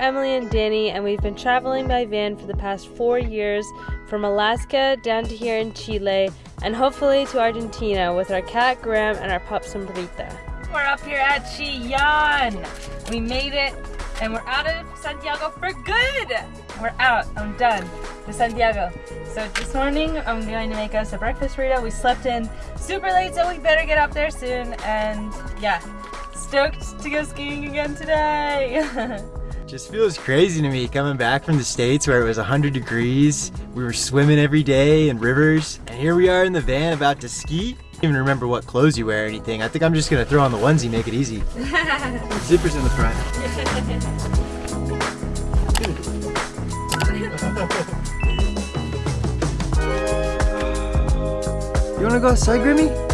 Emily and Danny, and we've been traveling by van for the past four years from Alaska down to here in Chile, and hopefully to Argentina with our cat Graham and our pup Sombrita. We're up here at Chillán. We made it, and we're out of Santiago for good. We're out. I'm done to Santiago. So this morning, I'm going to make us a breakfast burrito. We slept in super late, so we better get up there soon. And yeah, stoked to go skiing again today. Just feels crazy to me coming back from the States where it was 100 degrees. We were swimming every day in rivers. And here we are in the van about to ski. I don't even remember what clothes you wear or anything. I think I'm just gonna throw on the onesie, make it easy. Zippers in the front. you wanna go outside, Grimmy?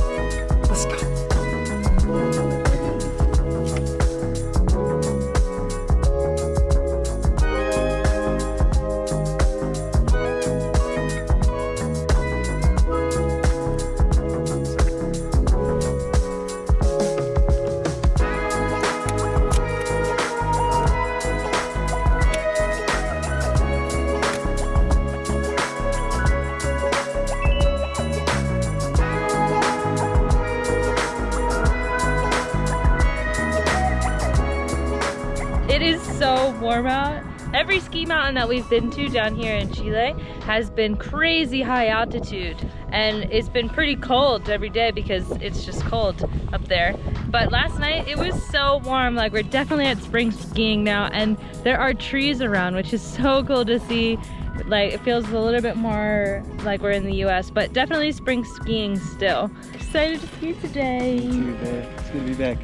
Mountain that we've been to down here in Chile has been crazy high altitude and it's been pretty cold every day because it's just cold up there. But last night it was so warm, like we're definitely at spring skiing now and there are trees around which is so cool to see. Like it feels a little bit more like we're in the US, but definitely spring skiing still. Excited to ski today. It's gonna be back.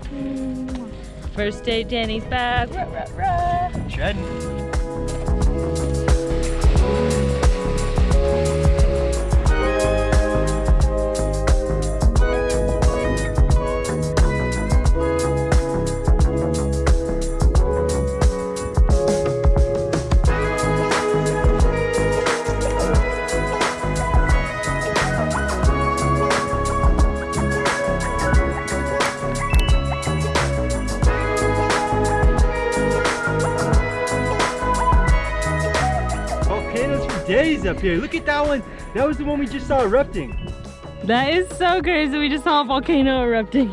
First day Danny's back. Rah, rah, rah. Shredding. Volcanoes up here. Look at that one. That was the one we just saw erupting. That is so crazy. We just saw a volcano erupting.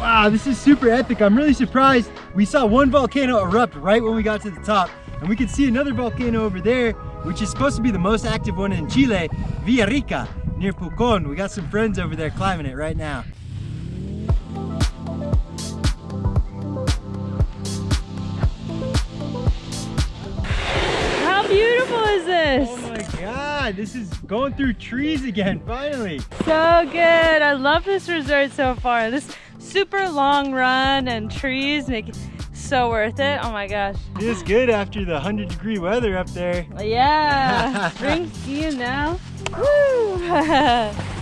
Wow, this is super epic. I'm really surprised. We saw one volcano erupt right when we got to the top. And we can see another volcano over there, which is supposed to be the most active one in Chile, Villarrica, near Pucón. We got some friends over there climbing it right now. Beautiful is this? Oh my God, this is going through trees again, finally. So good. I love this resort so far. This super long run and trees make it so worth it. Oh my gosh. Feels good after the 100 degree weather up there. Yeah. Spring skiing now. Woo.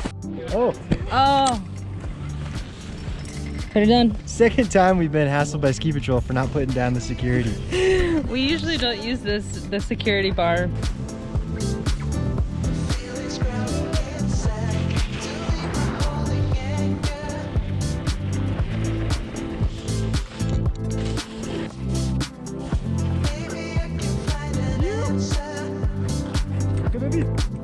Oh, oh. Done. second time we've been hassled by ski patrol for not putting down the security. We usually don't use this the security bar. Okay, baby.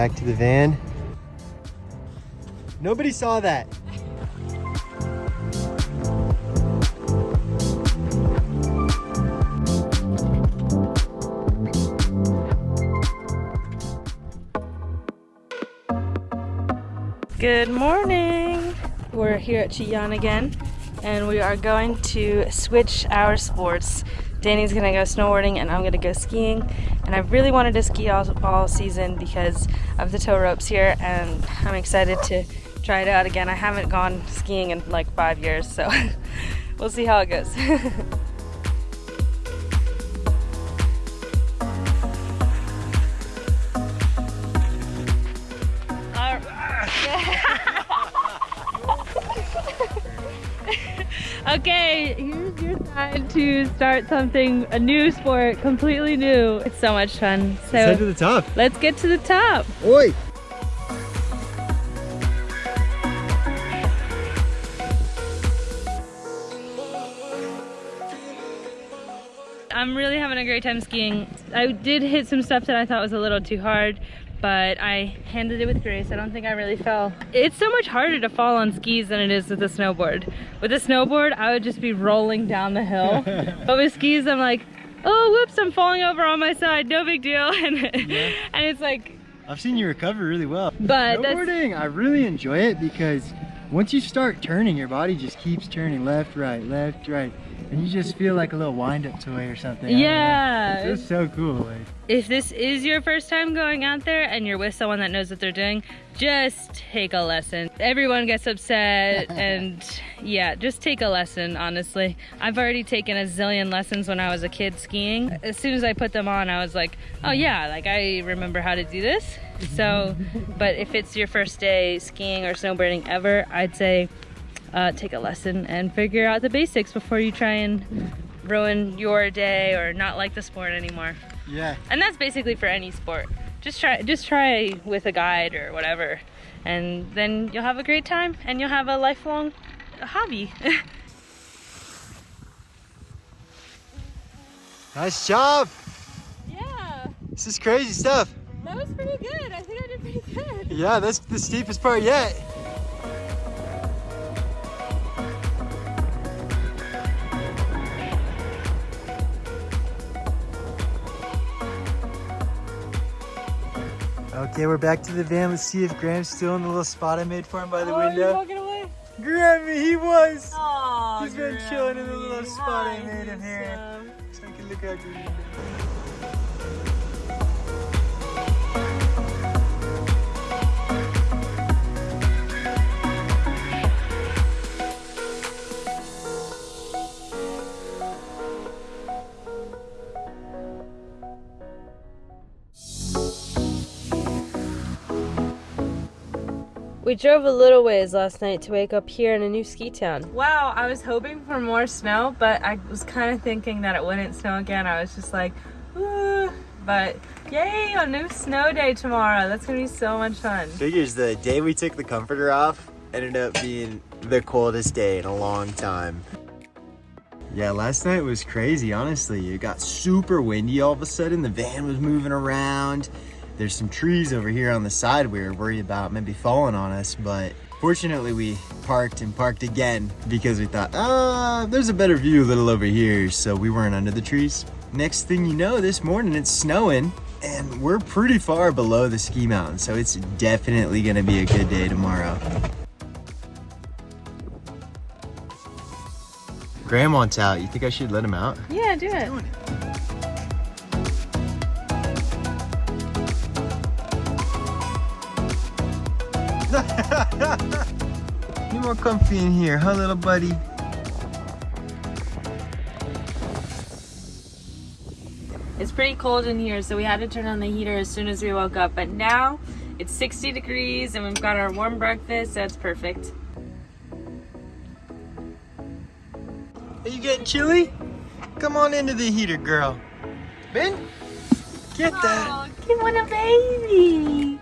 Back to the van. Nobody saw that. Good morning. We're here at Chillán again, and we are going to switch our sports. Danny's gonna go snowboarding, and I'm gonna go skiing. And I really wanted to ski all, all season because of the tow ropes here, and I'm excited to try it out again. I haven't gone skiing in like five years, so we'll see how it goes. okay, here's your decided to start something, a new sport, completely new. It's so much fun. So let's head to the top. Let's get to the top. Oi! I'm really having a great time skiing. I did hit some stuff that I thought was a little too hard, but I handled it with grace. I don't think I really fell. It's so much harder to fall on skis than it is with a snowboard. With a snowboard, I would just be rolling down the hill. but with skis, I'm like, oh, whoops, I'm falling over on my side. No big deal. and, yeah. and it's like... I've seen you recover really well. But Snowboarding, I really enjoy it because once you start turning, your body just keeps turning left, right, left, right. And you just feel like a little wind-up toy or something. Yeah. It's just so cool. Like. If this is your first time going out there and you're with someone that knows what they're doing, just take a lesson. Everyone gets upset and yeah, just take a lesson, honestly. I've already taken a zillion lessons when I was a kid skiing. As soon as I put them on, I was like, oh yeah, like I remember how to do this. So, but if it's your first day skiing or snowboarding ever, I'd say uh, take a lesson and figure out the basics before you try and ruin your day or not like the sport anymore. Yeah. And that's basically for any sport. Just try just try with a guide or whatever. And then you'll have a great time and you'll have a lifelong hobby. nice job. Yeah. This is crazy stuff. That was pretty good. I think I did pretty good. Yeah, that's the steepest part yet. Okay, we're back to the van. Let's see if Graham's still in the little spot I made for him by the oh, window. walking away? Grammy, he was. Aww, He's been Grammy. chilling in the little spot Hi, I made him here. So I can look out your window. We drove a little ways last night to wake up here in a new ski town. Wow, I was hoping for more snow, but I was kind of thinking that it wouldn't snow again. I was just like, Ooh. but yay, a new snow day tomorrow. That's gonna be so much fun. Figures the day we took the comforter off ended up being the coldest day in a long time. Yeah, last night was crazy, honestly. It got super windy all of a sudden. The van was moving around. There's some trees over here on the side we were worried about maybe falling on us, but fortunately we parked and parked again because we thought, ah, there's a better view a little over here, so we weren't under the trees. Next thing you know, this morning it's snowing and we're pretty far below the ski mountain, so it's definitely gonna be a good day tomorrow. Graham wants out. You think I should let him out? Yeah, do it. you more comfy in here, huh, little buddy? It's pretty cold in here, so we had to turn on the heater as soon as we woke up. But now it's 60 degrees and we've got our warm breakfast. So that's perfect. Are you getting chilly? Come on into the heater, girl. Ben, get that. Oh, give one a baby.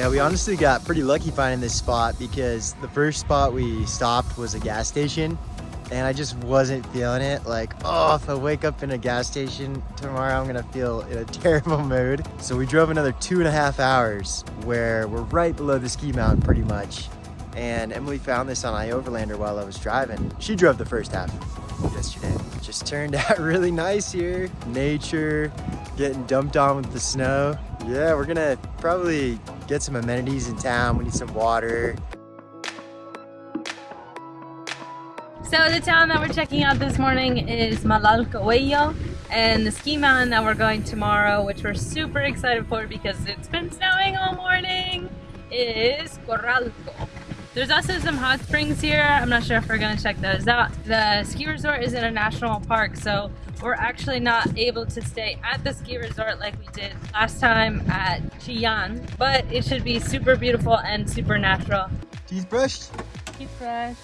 Yeah, we honestly got pretty lucky finding this spot because the first spot we stopped was a gas station and I just wasn't feeling it. Like, oh, if I wake up in a gas station tomorrow, I'm gonna feel in a terrible mood. So we drove another two and a half hours where we're right below the ski mountain pretty much. And Emily found this on iOverlander while I was driving. She drove the first half yesterday. Just turned out really nice here. Nature, getting dumped on with the snow. Yeah, we're gonna probably get some amenities in town. We need some water. So the town that we're checking out this morning is Malalcahuello and the ski mountain that we're going tomorrow, which we're super excited for because it's been snowing all morning, is Corralco. There's also some hot springs here. I'm not sure if we're gonna check those out. The ski resort is in a national park, so we're actually not able to stay at the ski resort like we did last time at Chillán, but it should be super beautiful and super natural. Teeth brushed? Teeth brushed.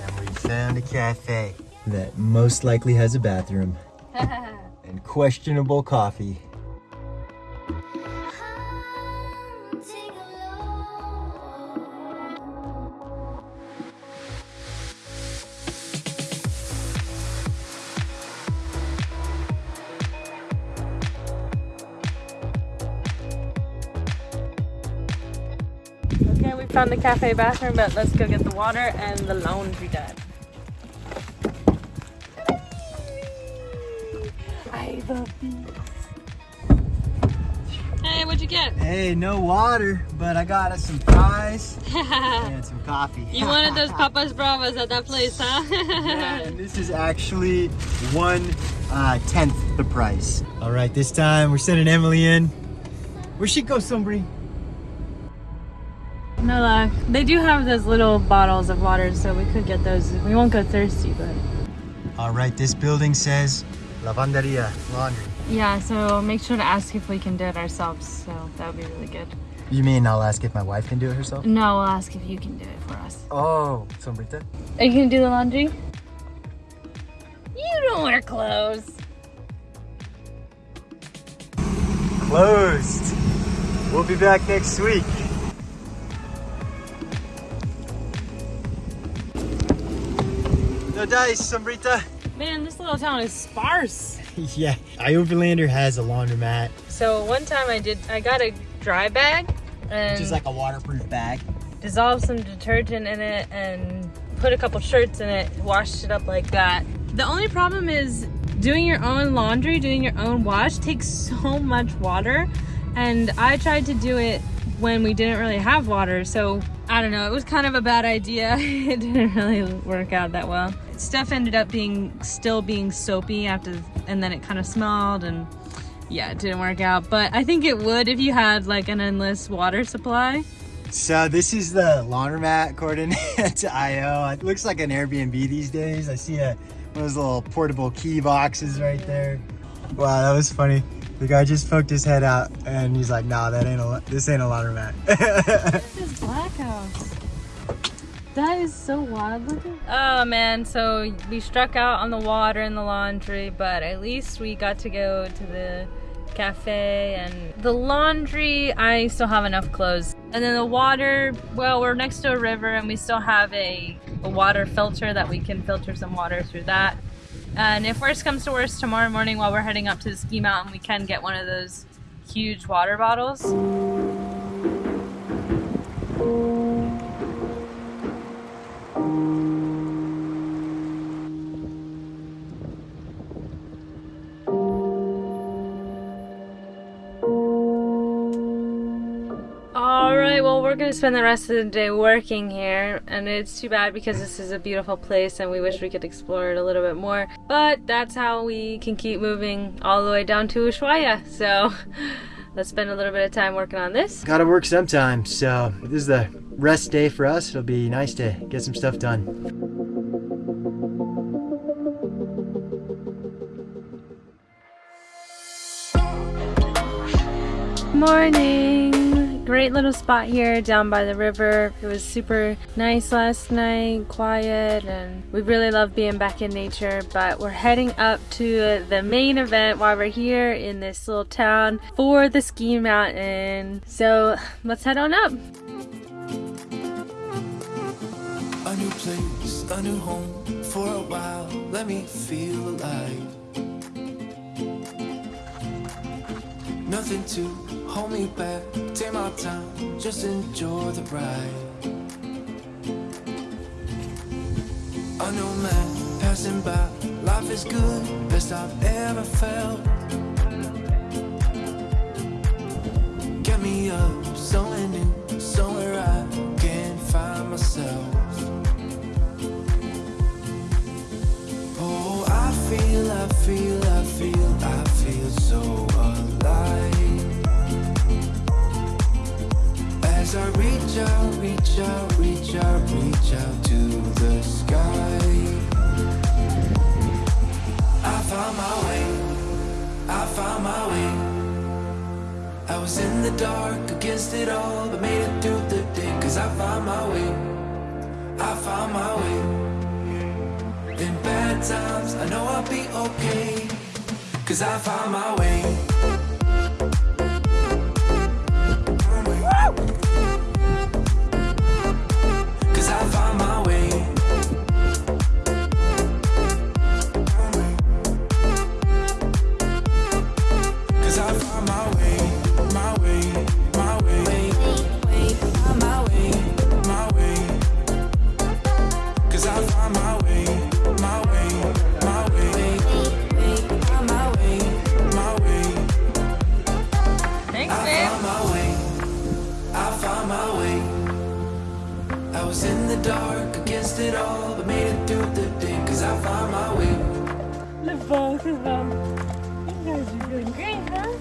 And we found a cafe that most likely has a bathroom and questionable coffee. Found the cafe bathroom, but let's go get the water and the laundry done. I love these. Hey, what'd you get? Hey, no water, but I got us some fries and some coffee. you wanted those papas bravas at that place, huh? yeah, and this is actually one uh, tenth the price. All right, this time we're sending Emily in. Where she go, Sombri? No luck. They do have those little bottles of water, so we could get those. We won't go thirsty, but. All right, this building says Lavanderia Laundry. Yeah, so make sure to ask if we can do it ourselves, so that would be really good. You mean I'll ask if my wife can do it herself? No, we'll ask if you can do it for us. Oh, Sombrita? Are you gonna do the laundry? You don't wear clothes. Closed. We'll be back next week. No dice, Sombrita. Man, this little town is sparse. yeah, Ioverlander has a laundromat. So one time I did, I got a dry bag and Just like a waterproof bag. dissolved some detergent in it and put a couple shirts in it, washed it up like that. The only problem is doing your own laundry, doing your own wash takes so much water. And I tried to do it when we didn't really have water. So I don't know, it was kind of a bad idea. it didn't really work out that well. Stuff ended up being still being soapy after, and then it kind of smelled and yeah, it didn't work out. But I think it would if you had like an endless water supply. So this is the laundromat according to IO. It looks like an Airbnb these days. I see a, one of those little portable key boxes right there. Wow, that was funny. The guy just poked his head out and he's like, nah, that ain't a, this ain't a laundromat. This is Black House. That is so wild looking. Oh man, so we struck out on the water and the laundry, but at least we got to go to the cafe and the laundry, I still have enough clothes. And then the water, well, we're next to a river and we still have a, a water filter that we can filter some water through that. And if worst comes to worst, tomorrow morning while we're heading up to the ski mountain, we can get one of those huge water bottles. We're gonna spend the rest of the day working here, and it's too bad because this is a beautiful place and we wish we could explore it a little bit more. But that's how we can keep moving all the way down to Ushuaia. So let's spend a little bit of time working on this. Gotta work sometime, so this is the rest day for us. It'll be nice to get some stuff done. Morning! Great little spot here down by the river. It was super nice last night, quiet, and we really love being back in nature. But we're heading up to the main event while we're here in this little town for the ski mountain. So let's head on up. A new place, a new home for a while. Let me feel alive. Nothing to hold me back. Take my time, just enjoy the ride. A new man passing by. Life is good, best I've ever felt. It all, but made it through the day. Cause I found my way. I found my way. In bad times, I know I'll be okay. Cause I found my way. Cause I found my way, my way, my way, my way, my way. Thanks, I babe. found my way. I found my way. I was in the dark against it all, but made it through the day. Cause I found my way. The both of them. You guys are doing great, huh?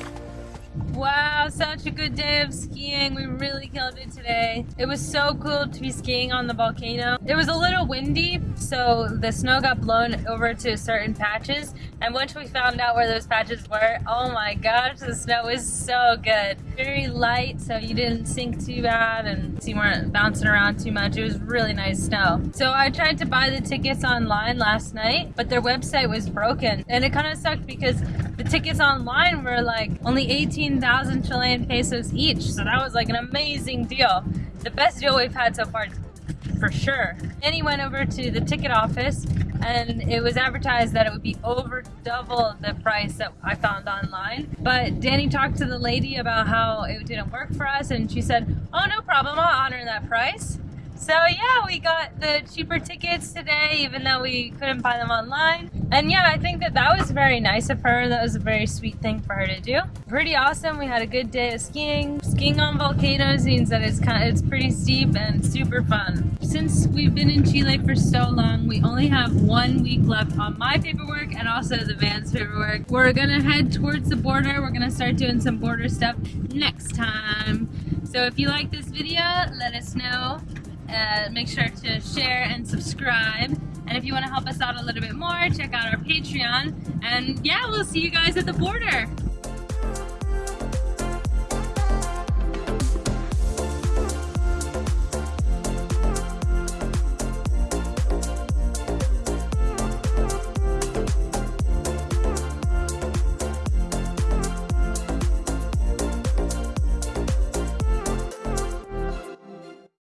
Wow, such a good day of skiing. We really killed it today. It was so cool to be skiing on the volcano. It was a little windy, so the snow got blown over to certain patches. And once we found out where those patches were, oh my gosh, the snow was so good. Very light, so you didn't sink too bad and you weren't bouncing around too much. It was really nice snow. So I tried to buy the tickets online last night, but their website was broken. And it kind of sucked because the tickets online were like only 18,000 Chilean pesos each. So that was like an amazing deal. The best deal we've had so far for sure. Then he went over to the ticket office and it was advertised that it would be over double the price that I found online. But Danny talked to the lady about how it didn't work for us and she said, oh, no problem, I'll honor that price. So yeah, we got the cheaper tickets today, even though we couldn't buy them online. And yeah, I think that that was very nice of her. That was a very sweet thing for her to do. Pretty awesome. We had a good day of skiing. Skiing on volcanoes means that it's kind of it's pretty steep and super fun. Since we've been in Chile for so long, we only have one week left on my paperwork and also the van's paperwork. We're gonna head towards the border. We're gonna start doing some border stuff next time. So if you like this video, let us know. Uh, make sure to share and subscribe. And if you want to help us out a little bit more, check out our Patreon. And yeah, we'll see you guys at the border.